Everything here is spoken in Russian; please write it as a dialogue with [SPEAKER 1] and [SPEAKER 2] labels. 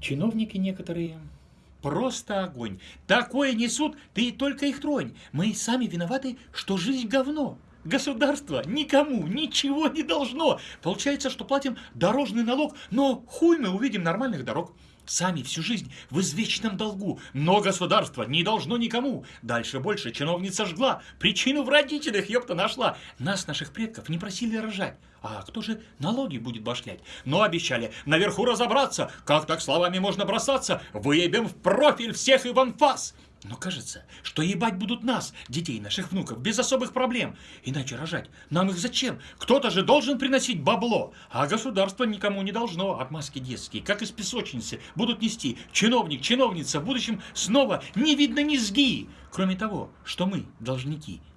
[SPEAKER 1] Чиновники некоторые просто огонь. Такое несут, ты только их тронь. Мы сами виноваты, что жизнь говно. Государство никому ничего не должно. Получается, что платим дорожный налог, но хуй мы увидим нормальных дорог. Сами всю жизнь в извечном долгу, но государство не должно никому. Дальше больше чиновница жгла, причину в родителях, ёпта, нашла. Нас, наших предков, не просили рожать. А кто же налоги будет башлять? Но обещали наверху разобраться, как так словами можно бросаться, выебем в профиль всех и в анфас. Но кажется, что ебать будут нас, детей наших внуков, без особых проблем. Иначе рожать нам их зачем? Кто-то же должен приносить бабло, а государство никому не должно. Отмазки детские, как из песочницы, будут нести чиновник, чиновница в будущем снова не видно низги. Кроме того, что мы должники –